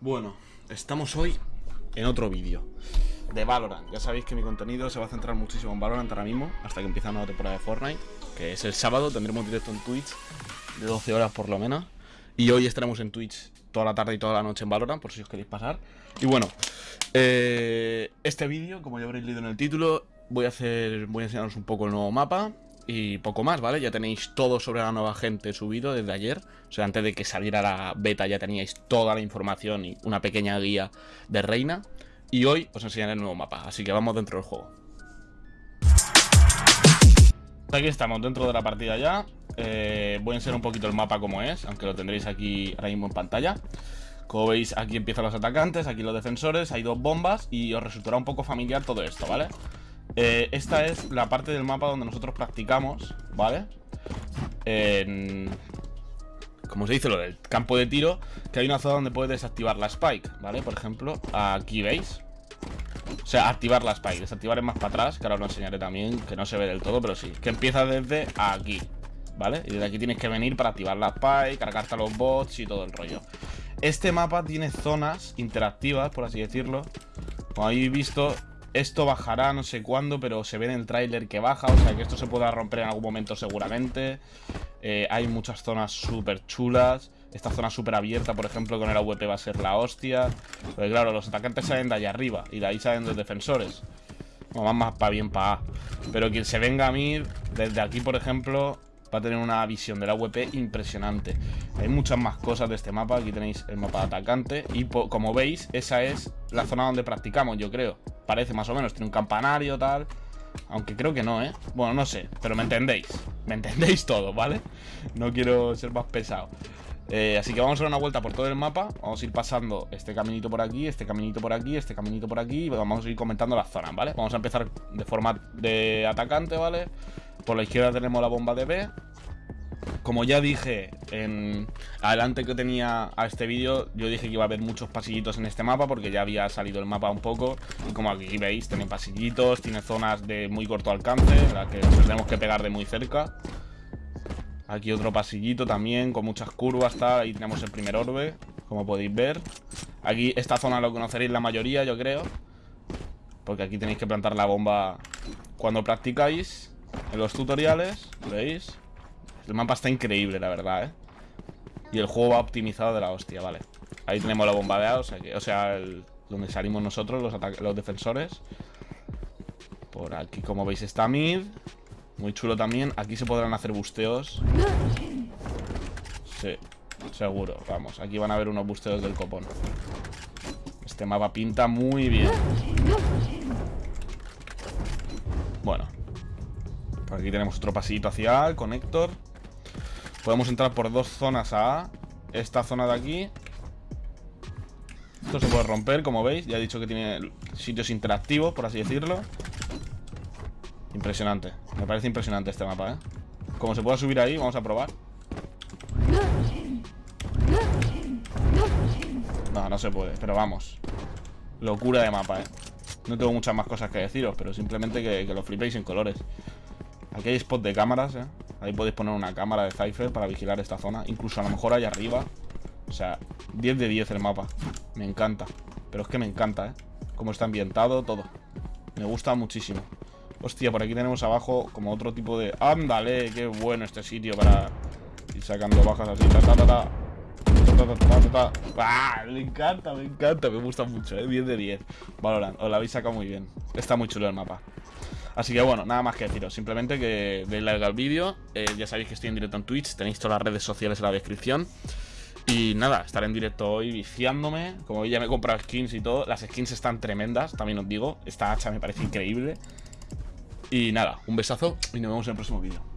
Bueno, estamos hoy en otro vídeo de Valorant. Ya sabéis que mi contenido se va a centrar muchísimo en Valorant ahora mismo, hasta que empieza la nueva temporada de Fortnite, que es el sábado, tendremos directo en Twitch de 12 horas por lo menos. Y hoy estaremos en Twitch toda la tarde y toda la noche en Valorant, por si os queréis pasar. Y bueno, eh, este vídeo, como ya habréis leído en el título, voy a hacer, voy a enseñaros un poco el nuevo mapa, y poco más, ¿vale? Ya tenéis todo sobre la nueva gente subido desde ayer. O sea, antes de que saliera la beta ya teníais toda la información y una pequeña guía de Reina. Y hoy os enseñaré el nuevo mapa, así que vamos dentro del juego. Aquí estamos, dentro de la partida ya. Eh, voy a enseñar un poquito el mapa como es, aunque lo tendréis aquí ahora mismo en pantalla. Como veis, aquí empiezan los atacantes, aquí los defensores, hay dos bombas y os resultará un poco familiar todo esto, ¿vale? Eh, esta es la parte del mapa donde nosotros practicamos, ¿vale? En... Como se dice, lo del campo de tiro Que hay una zona donde puedes desactivar la spike, ¿vale? Por ejemplo, aquí veis O sea, activar la spike Desactivar es más para atrás, que ahora os lo enseñaré también Que no se ve del todo, pero sí Que empieza desde aquí, ¿vale? Y desde aquí tienes que venir para activar la spike Cargarte a los bots y todo el rollo Este mapa tiene zonas interactivas, por así decirlo Como habéis visto, esto bajará no sé cuándo, pero se ve en el tráiler que baja, o sea que esto se pueda romper en algún momento seguramente. Eh, hay muchas zonas súper chulas. Esta zona súper abierta, por ejemplo, con el AWP va a ser la hostia. Porque claro, los atacantes salen de allá arriba y de ahí salen los defensores. Bueno, van más para bien para A. Pero quien se venga a mí, desde aquí, por ejemplo, va a tener una visión de la WP impresionante. Hay muchas más cosas de este mapa. Aquí tenéis el mapa de atacante. Y como veis, esa es la zona donde practicamos, yo creo. Parece más o menos. Tiene un campanario, tal. Aunque creo que no, ¿eh? Bueno, no sé, pero me entendéis. Me entendéis todo, ¿vale? No quiero ser más pesado. Eh, así que vamos a dar una vuelta por todo el mapa Vamos a ir pasando este caminito por aquí Este caminito por aquí, este caminito por aquí Y vamos a ir comentando las zonas, ¿vale? Vamos a empezar de forma de atacante, ¿vale? Por la izquierda tenemos la bomba de B. Como ya dije en adelante que tenía a este vídeo, yo dije que iba a haber muchos pasillitos en este mapa porque ya había salido el mapa un poco. Y como aquí veis, tiene pasillitos, tiene zonas de muy corto alcance, en las que tenemos que pegar de muy cerca. Aquí otro pasillito también, con muchas curvas, está. Ahí tenemos el primer orbe, como podéis ver. Aquí, esta zona lo conoceréis la mayoría, yo creo. Porque aquí tenéis que plantar la bomba cuando practicáis en los tutoriales, ¿veis? El mapa está increíble, la verdad, ¿eh? Y el juego va optimizado de la hostia, vale. Ahí tenemos la bomba de A, o sea, que, o sea donde salimos nosotros, los, los defensores. Por aquí, como veis, está mid. Muy chulo también. Aquí se podrán hacer busteos. Sí, seguro, vamos. Aquí van a haber unos busteos del copón. Este mapa pinta muy bien aquí tenemos otro pasillito hacia A, el conector. Podemos entrar por dos zonas a. Esta zona de aquí. Esto se puede romper, como veis. Ya he dicho que tiene sitios interactivos, por así decirlo. Impresionante. Me parece impresionante este mapa, ¿eh? Como se pueda subir ahí, vamos a probar. No, no se puede, pero vamos. Locura de mapa, ¿eh? No tengo muchas más cosas que deciros, pero simplemente que lo flipéis en colores. Aquí hay spot de cámaras, ¿eh? Ahí podéis poner una cámara de Cypher para vigilar esta zona. Incluso a lo mejor allá arriba. O sea, 10 de 10 el mapa. Me encanta. Pero es que me encanta, ¿eh? Cómo está ambientado, todo. Me gusta muchísimo. Hostia, por aquí tenemos abajo como otro tipo de... ¡Ándale! ¡Qué bueno este sitio para ir sacando bajas así! ¡Ta, ta, ta, ta! ¡Ah! Me encanta, me encanta, me gusta mucho, ¿eh? 10 de 10 Valorant, os lo habéis sacado muy bien Está muy chulo el mapa Así que bueno, nada más que deciros, simplemente que deis like al vídeo, eh, ya sabéis que estoy en directo en Twitch, tenéis todas las redes sociales en la descripción. Y nada, estaré en directo hoy viciándome, como ya me he comprado skins y todo, las skins están tremendas, también os digo, esta hacha me parece increíble. Y nada, un besazo y nos vemos en el próximo vídeo.